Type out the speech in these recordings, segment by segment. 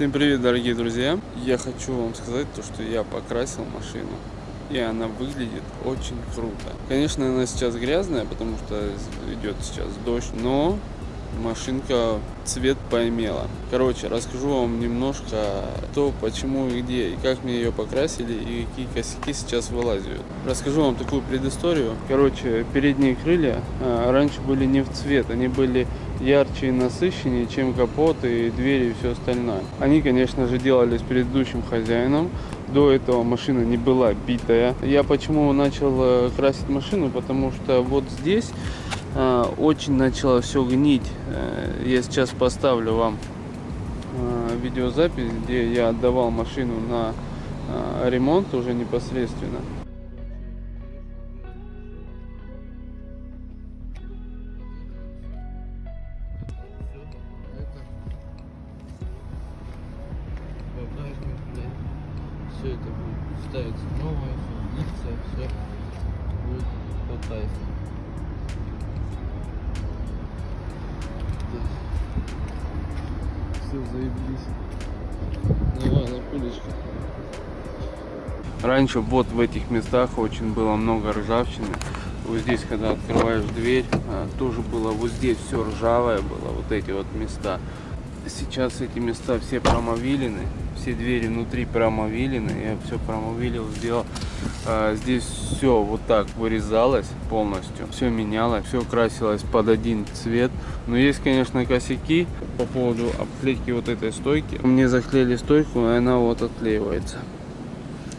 Всем привет, дорогие друзья! Я хочу вам сказать то, что я покрасил машину. И она выглядит очень круто. Конечно, она сейчас грязная, потому что идет сейчас дождь, но машинка цвет поимела. Короче, расскажу вам немножко то, почему и где, и как мне ее покрасили, и какие косяки сейчас вылазят. Расскажу вам такую предысторию. Короче, передние крылья а, раньше были не в цвет, они были ярче и насыщеннее, чем капот и двери и все остальное. Они, конечно же, делались предыдущим хозяином. До этого машина не была битая. Я почему начал э, красить машину? Потому что вот здесь э, очень начало все гнить. Э, я сейчас поставлю вам э, видеозапись, где я отдавал машину на э, ремонт уже непосредственно. Все это будет ставиться новое, все литься, все будет по кайфу. Все заебись. Давай на пулечку. Раньше вот в этих местах очень было много ржавчины. Вот здесь, когда открываешь дверь, а, тоже было вот здесь все ржавое было, вот эти вот места. Сейчас эти места все промовилены, все двери внутри промовилены, я все промовилил, сделал. А, здесь все вот так вырезалось полностью, все менялось, все красилось под один цвет. Но есть, конечно, косяки по поводу обклейки вот этой стойки. Мне заклеили стойку, и она вот отклеивается.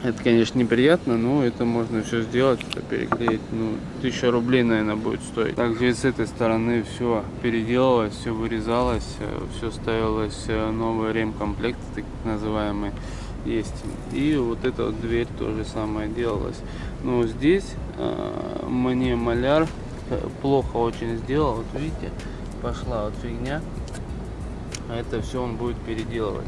Это, конечно, неприятно, но это можно все сделать, это переклеить. Ну, тысяча рублей, наверное, будет стоить. Также и с этой стороны все переделалось, все вырезалось, э, все ставилось э, новый ремкомплект, так называемый, есть. И вот эта вот дверь тоже самое делалось. Но здесь э, мне маляр э, плохо очень сделал. Вот видите, пошла вот фигня. А это все он будет переделывать.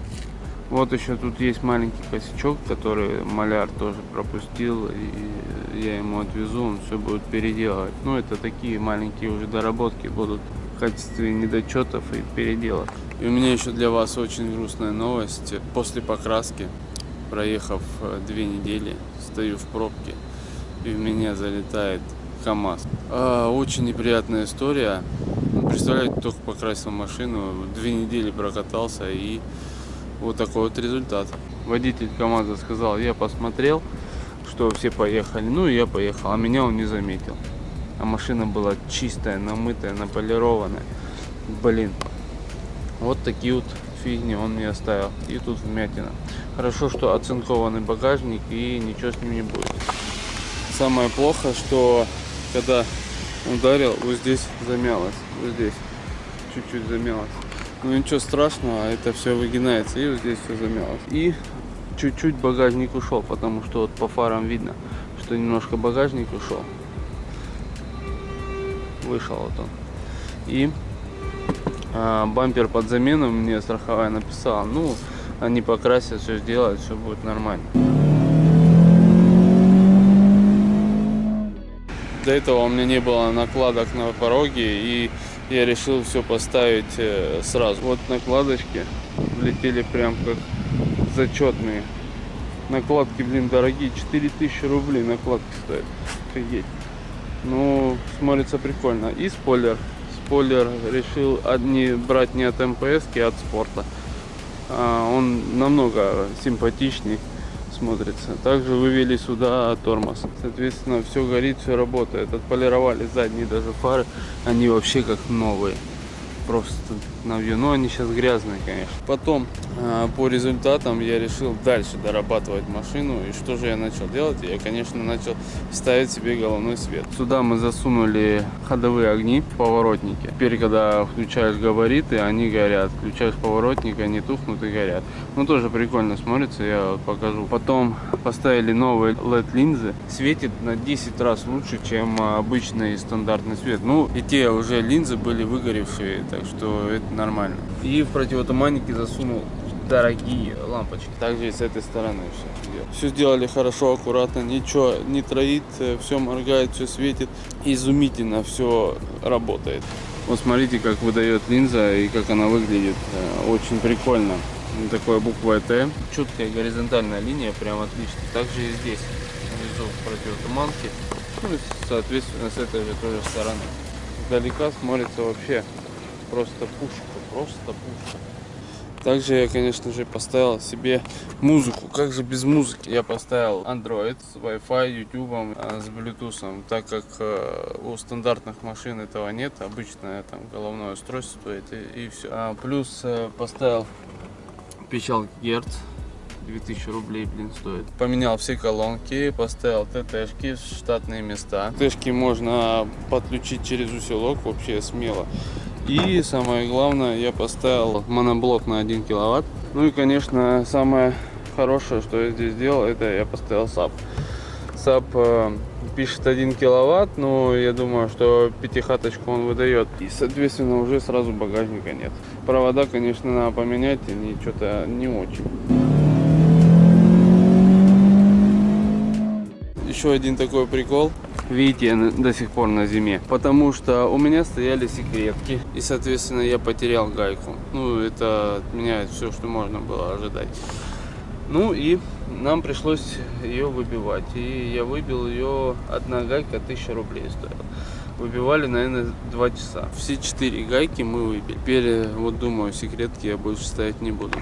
Вот еще тут есть маленький косячок, который маляр тоже пропустил. И я ему отвезу, он все будет переделывать. Ну, это такие маленькие уже доработки будут в качестве недочетов и переделок. И у меня еще для вас очень грустная новость. После покраски, проехав э, две недели, стою в пробке и в меня залетает КАМАЗ. А, очень неприятная история. Представляете, только покрасил машину, две недели прокатался и вот такой вот результат. Водитель КамАЗа сказал, я посмотрел, что все поехали. Ну и я поехал, а меня он не заметил. А машина была чистая, намытая, наполированная. Блин, вот такие вот фигни он мне оставил. И тут вмятина. Хорошо, что оцинкованный багажник и ничего с ним не будет. Самое плохо, что когда ударил, вот здесь замялось. Вот здесь чуть-чуть замялось. Ну ничего страшного, это все выгинается и вот здесь все замялось. И чуть-чуть багажник ушел, потому что вот по фарам видно, что немножко багажник ушел. Вышел вот он. И а, бампер под замену мне страховая написала. Ну, они покрасят, все сделают, все будет нормально. До этого у меня не было накладок на пороге и я решил все поставить э, сразу. Вот накладочки влетели прям как зачетные. Накладки, блин, дорогие. 4000 рублей накладки стоят. Офигеть. Ну, смотрится прикольно. И спойлер. Спойлер решил одни брать не от МПС, а от спорта. А, он намного симпатичней смотрится. Также вывели сюда тормоз. Соответственно, все горит, все работает. Отполировали задние даже фары. Они вообще как новые. Просто на вью. Но они сейчас грязные, конечно. Потом, а, по результатам, я решил дальше дорабатывать машину. И что же я начал делать? Я, конечно, начал ставить себе головной свет. Сюда мы засунули ходовые огни, поворотники. Теперь, когда включаешь габариты, они горят. Включаешь поворотник, они тухнут и горят. Ну, тоже прикольно смотрится, я покажу. Потом поставили новые LED-линзы. Светит на 10 раз лучше, чем обычный стандартный свет. Ну, и те уже линзы были выгоревшие, так что это нормально. И в противотуманнике засунул дорогие лампочки. Также и с этой стороны все. Все сделали хорошо, аккуратно, ничего не троит, все моргает, все светит. Изумительно все работает. Вот смотрите, как выдает линза и как она выглядит. Э, очень прикольно. такой буквой Т. Четкая горизонтальная линия, прям отлично. Также и здесь, внизу противотуманки. Ну и, соответственно, с этой же тоже стороны. Далека смотрится вообще просто пушка, просто пушка. Также я, конечно же, поставил себе музыку. Как же без музыки? Я поставил Android с Wi-Fi, YouTube, а, с Bluetooth, так как э, у стандартных машин этого нет. Обычное там головное устройство стоит и, все. А, плюс э, поставил печалки Герц 2000 рублей, блин, стоит. Поменял все колонки, поставил ТТшки, штатные места. ТТшки можно подключить через усилок вообще смело. И самое главное, я поставил моноблок на 1 киловатт. Ну и, конечно, самое хорошее, что я здесь сделал, это я поставил саб. Саб э, пишет 1 киловатт, но я думаю, что пятихаточку он выдает. И, соответственно, уже сразу багажника нет. Провода, конечно, надо поменять, они что-то не очень. Еще один такой прикол видите, до сих пор на зиме. Потому что у меня стояли секретки. И, соответственно, я потерял гайку. Ну, это от меня все, что можно было ожидать. Ну и нам пришлось ее выбивать. И я выбил ее, одна гайка 1000 рублей стоила. Выбивали, наверное, 2 часа. Все четыре гайки мы выбили. Теперь, вот думаю, секретки я больше ставить не буду.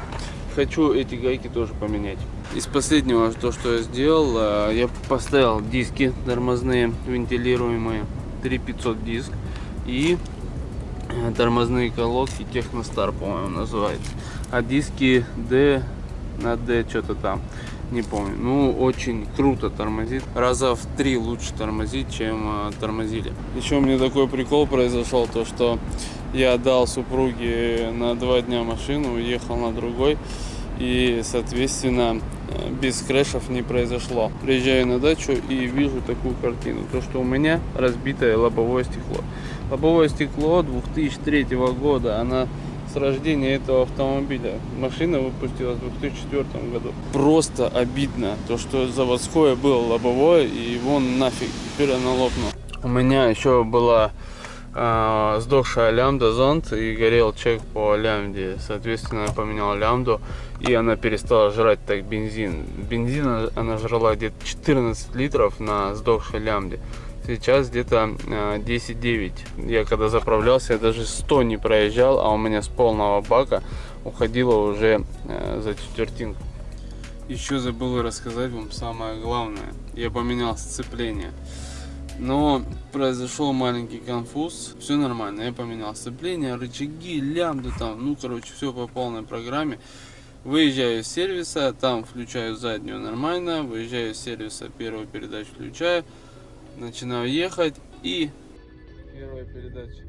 Хочу эти гайки тоже поменять. Из последнего, то, что я сделал, э, я поставил диски тормозные, вентилируемые, 3500 диск и э, тормозные колодки Техностар, по-моему, называется. А диски D на D что-то там, не помню. Ну, очень круто тормозит. Раза в три лучше тормозит, чем э, тормозили. Еще у меня такой прикол произошел, то что я дал супруге на два дня машину, уехал на другой. И, соответственно, без крэшев не произошло. Приезжаю на дачу и вижу такую картину. То, что у меня разбитое лобовое стекло. Лобовое стекло 2003 года. Она с рождения этого автомобиля. Машина выпустилась в 2004 году. Просто обидно, то что заводское было лобовое и вон нафиг, теперь оно лопнуло. У меня еще была э, сдохшая лямбда зонт и горел чек по лямбде. Соответственно, я поменял лямбду и она перестала жрать так бензин. Бензин она жрала где-то 14 литров на сдохшей лямбде. Сейчас где-то 10-9. А, я когда заправлялся, я даже 100 не проезжал, а у меня с полного бака уходило уже а, за четвертинку. Еще забыл рассказать вам самое главное. Я поменял сцепление. Но произошел маленький конфуз. Все нормально. Я поменял сцепление, рычаги, лямбды там. Ну, короче, все по полной программе. Выезжаю из сервиса, там включаю заднюю нормально. Выезжаю из сервиса, первую передачу включаю. Начинаю ехать и... Первая передача.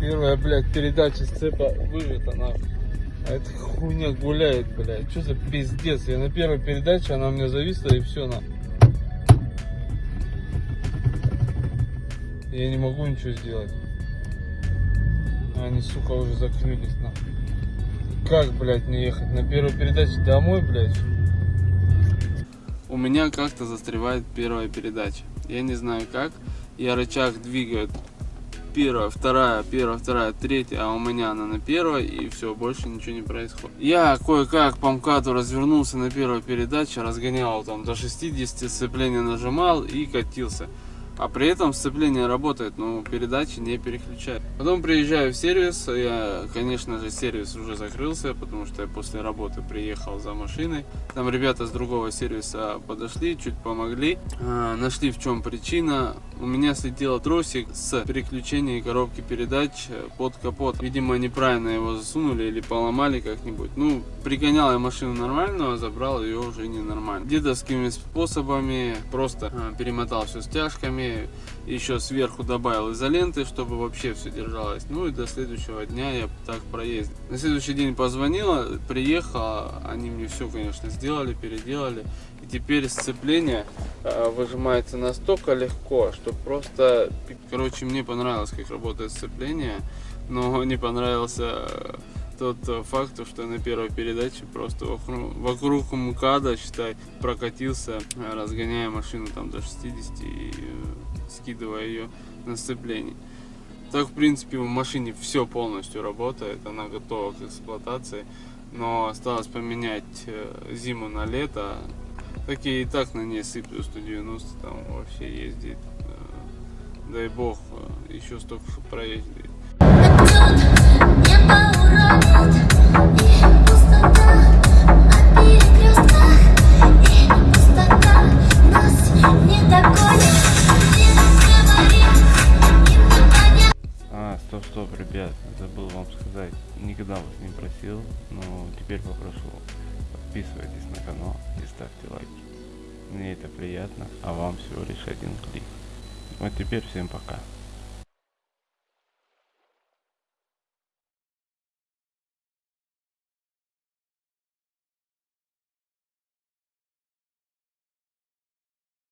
Первая, блядь, передача сцепа выжата нахуй. А эта хуйня гуляет, блядь. Что за пиздец? Я на первой передаче, она у меня зависла и все на. Я не могу ничего сделать. Они, сука, уже закрылись нахуй. Как, блядь, мне ехать на первой передаче домой, блядь? У меня как-то застревает первая передача. Я не знаю как. Я рычаг двигаю первая, вторая, первая, вторая, третья, а у меня она на первой, и все, больше ничего не происходит. Я кое-как по МКАДу развернулся на первой передаче, разгонял там до 60, сцепление нажимал и катился. А при этом сцепление работает, но передачи не переключает. Потом приезжаю в сервис, я, конечно же, сервис уже закрылся, потому что я после работы приехал за машиной. Там ребята с другого сервиса подошли, чуть помогли, а, нашли в чем причина. У меня слетел тросик с переключения коробки передач под капот. Видимо, неправильно его засунули или поломали как-нибудь. Ну, пригонял я машину нормально, а забрал ее уже ненормально. Дедовскими способами просто а, перемотал все стяжками стороны еще сверху добавил изоленты, чтобы вообще все держалось. Ну и до следующего дня я так проездил. На следующий день позвонила, приехала, они мне все, конечно, сделали, переделали. И теперь сцепление э, выжимается настолько легко, что просто... Короче, мне понравилось, как работает сцепление, но не понравился тот э, факт, что на первой передаче просто вокруг, вокруг МКАДа, считай, прокатился, э, разгоняя машину там до 60 и э, скидывая ее на сцепление. Так, в принципе, в машине все полностью работает, она готова к эксплуатации. Но осталось поменять зиму на лето. Такие и так на ней сыплю 190, там вообще ездит. Дай бог, еще столько проездит. Стоп, ребят, забыл вам сказать. Никогда вас не просил, но теперь попрошу. Подписывайтесь на канал и ставьте лайки. Мне это приятно, а вам всего лишь один клик. Вот теперь всем пока.